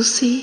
Lucy.